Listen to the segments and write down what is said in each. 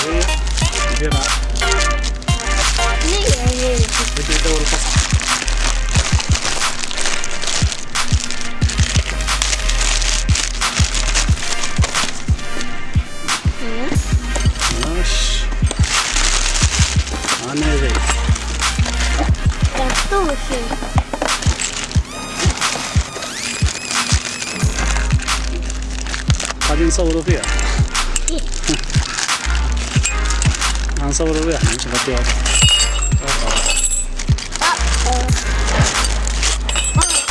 Gdzie? Gdzie Amazing. That's إحنا مش نغطيها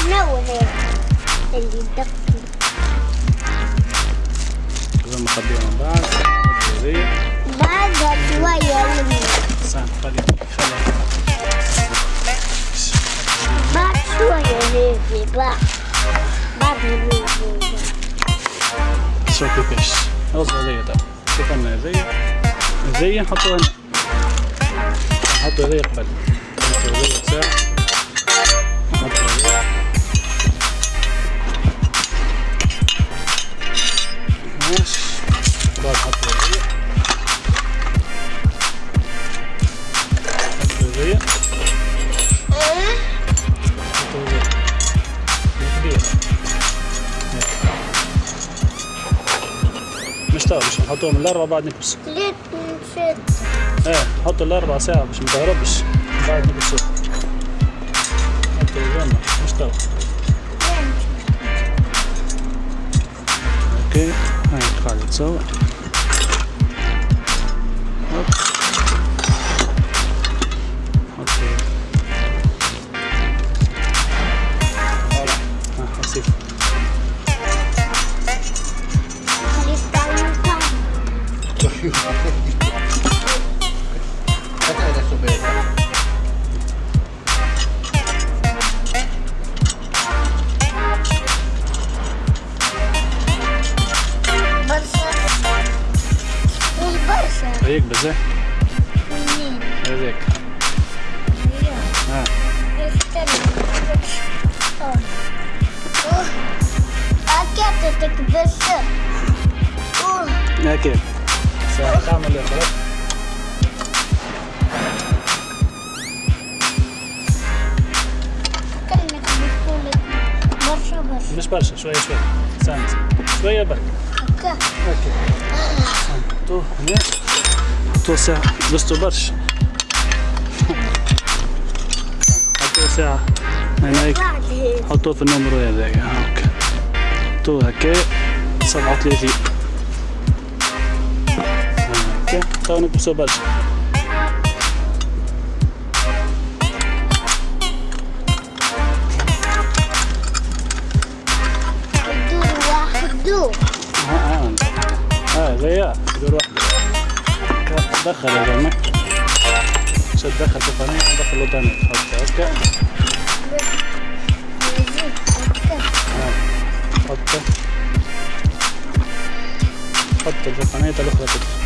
شنو هيك اللي دق لازم من بعد بعدها شوية خلي خلي بعد شوية هيك بعد بعد هيك شوف كيفاش اوصل زي ده شوف أنا زي نحطوها هنا. نحطوا زي قبل. نحطوا زي ساعة نحطوا زي ماشي بعد نحطوا زي نحطوا زي نحطوا زي كبير مش طاوة مش نحطوهم الأربعة بعد نكبس. نشد إيه نحط الأربع ساعة باش ما تهربش. بعد نكبسوه نحطوا الجنة مش طاوة أوكي هاي قاعدة تصور ساعة تعمل إيه خلاص كأنك بتقول برشا برشا مش برشا شوية شوية ساند شوية برك هكا okay حطوه هنا ساعة لبستو برشا حطوه ساعة هناك. حطوه في ال numéro هذاك هاك حطوه هكا سبعة وثلاثين هكا تو نكبسو برشا هكا دخل يا زلمة شد دخل في القناة دخل له تاني حط هكا يزيد هكا حط حط في القناة الأخرى كده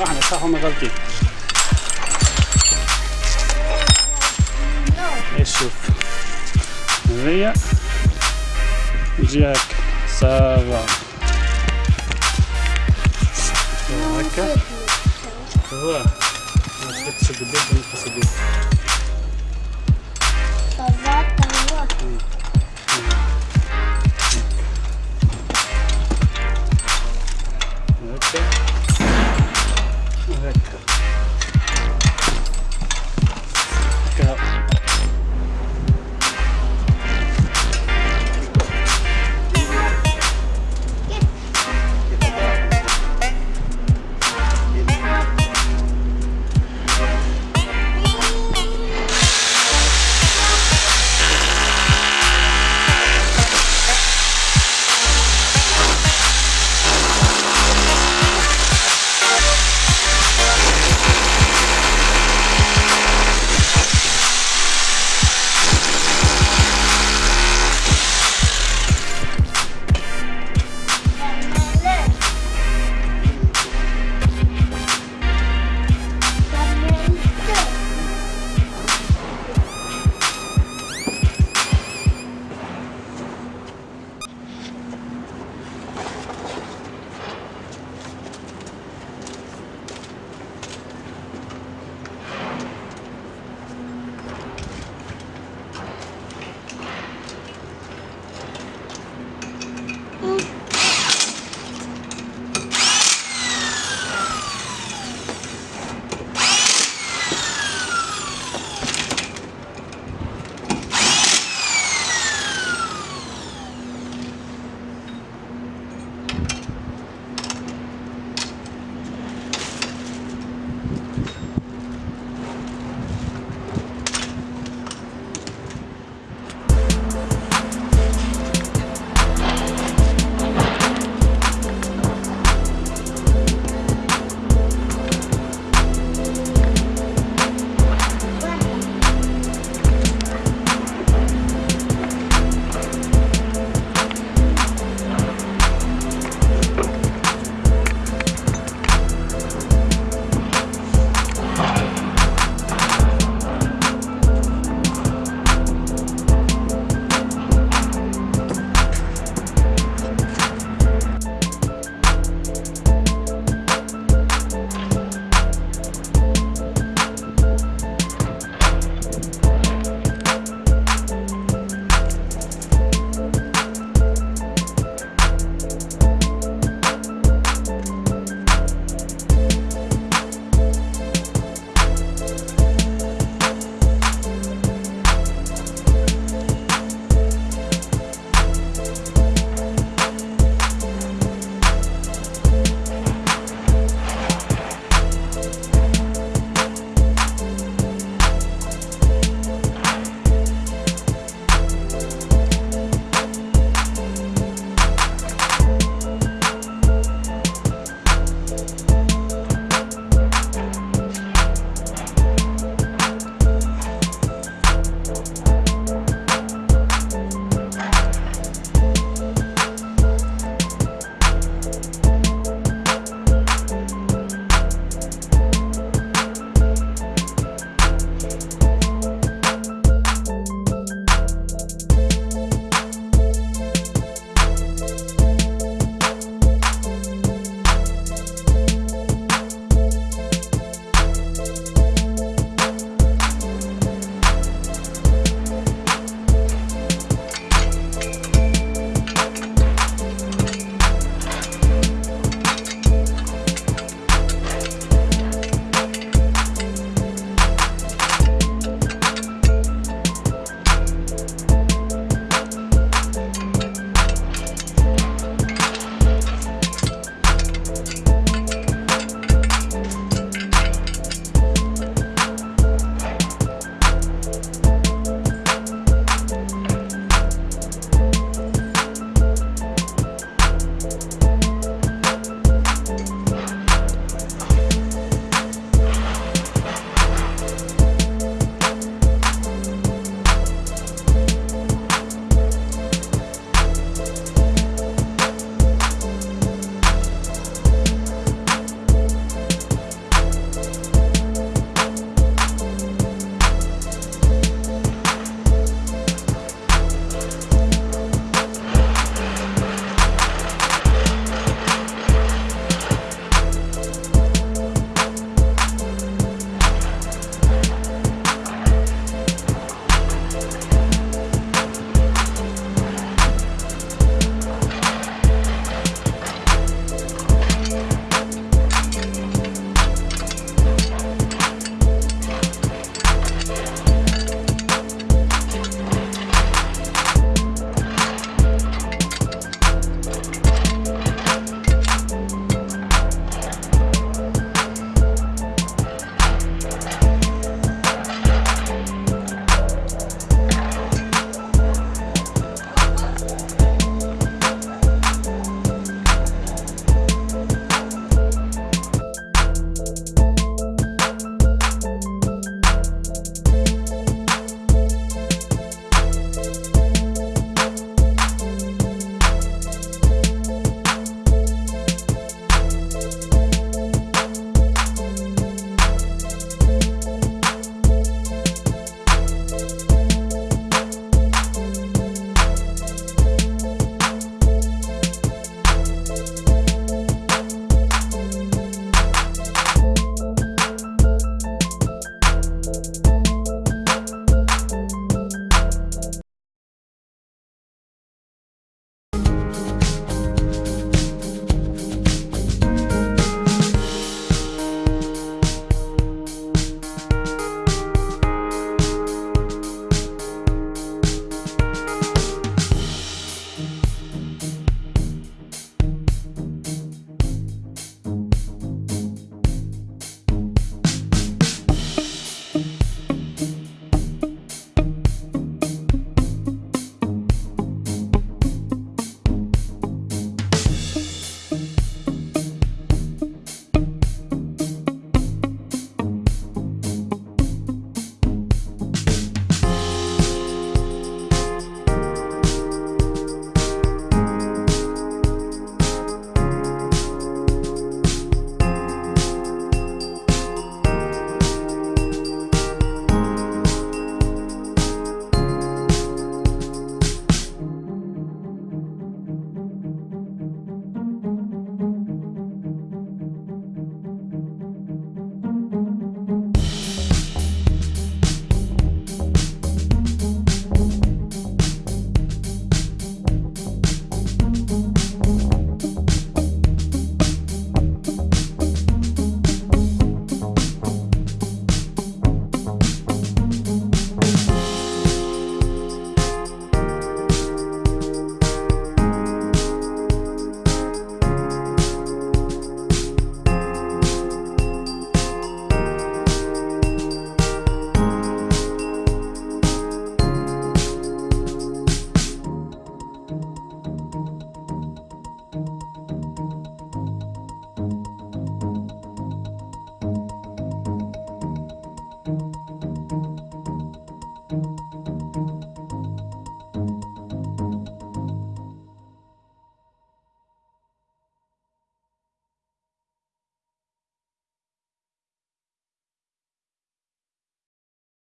إحنا صح هم غلطين إيش شوف؟ هي يجي هكا هكا. هو. ما تكسب الدب ما تكسب الدب